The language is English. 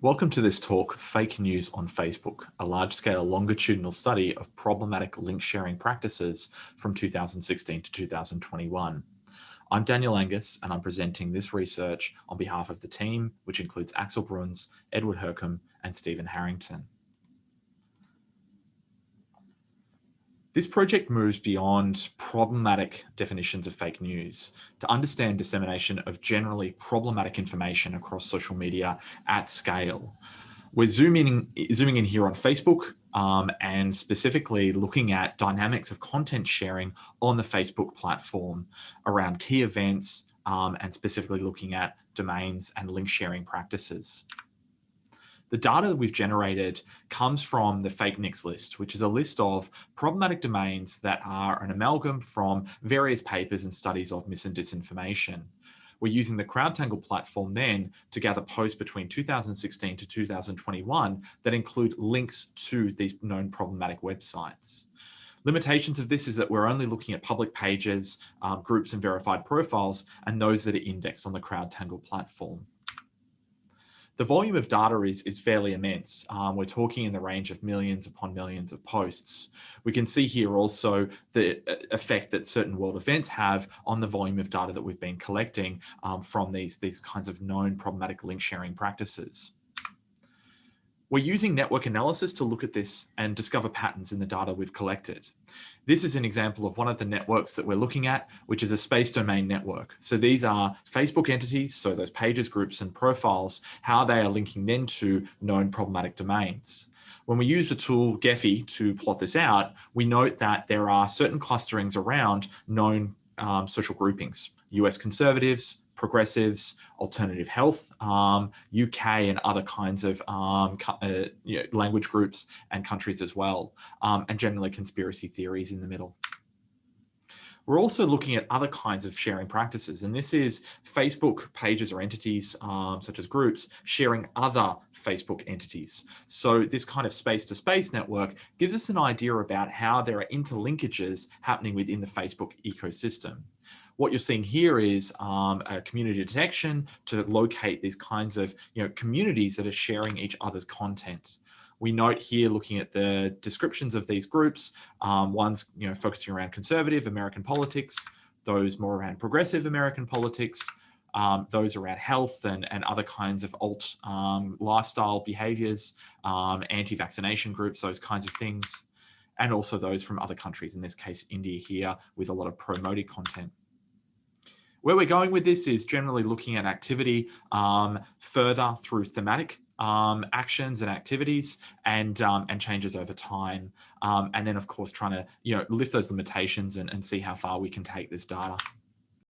Welcome to this talk, Fake News on Facebook, a large-scale longitudinal study of problematic link sharing practices from 2016 to 2021. I'm Daniel Angus, and I'm presenting this research on behalf of the team, which includes Axel Bruns, Edward Hurcombe, and Stephen Harrington. This project moves beyond problematic definitions of fake news to understand dissemination of generally problematic information across social media at scale. We're zooming, zooming in here on Facebook um, and specifically looking at dynamics of content sharing on the Facebook platform around key events um, and specifically looking at domains and link sharing practices. The data that we've generated comes from the fake nicks list, which is a list of problematic domains that are an amalgam from various papers and studies of mis and disinformation. We're using the CrowdTangle platform then to gather posts between 2016 to 2021 that include links to these known problematic websites. Limitations of this is that we're only looking at public pages, um, groups and verified profiles, and those that are indexed on the CrowdTangle platform the volume of data is, is fairly immense. Um, we're talking in the range of millions upon millions of posts. We can see here also the uh, effect that certain world events have on the volume of data that we've been collecting um, from these, these kinds of known problematic link sharing practices. We're using network analysis to look at this and discover patterns in the data we've collected. This is an example of one of the networks that we're looking at, which is a space domain network. So these are Facebook entities, so those pages, groups, and profiles, how they are linking then to known problematic domains. When we use the tool Gephi to plot this out, we note that there are certain clusterings around known um, social groupings, US conservatives, progressives, alternative health, um, UK and other kinds of um, uh, you know, language groups and countries as well, um, and generally conspiracy theories in the middle. We're also looking at other kinds of sharing practices, and this is Facebook pages or entities, um, such as groups, sharing other Facebook entities. So this kind of space-to-space -space network gives us an idea about how there are interlinkages happening within the Facebook ecosystem. What you're seeing here is um, a community detection to locate these kinds of you know, communities that are sharing each other's content. We note here looking at the descriptions of these groups, um, one's you know, focusing around conservative American politics, those more around progressive American politics, um, those around health and, and other kinds of alt um, lifestyle behaviors, um, anti-vaccination groups, those kinds of things, and also those from other countries, in this case, India here, with a lot of pro-Modi content. Where we're going with this is generally looking at activity um, further through thematic um, actions and activities and um, and changes over time. Um, and then, of course, trying to you know lift those limitations and, and see how far we can take this data.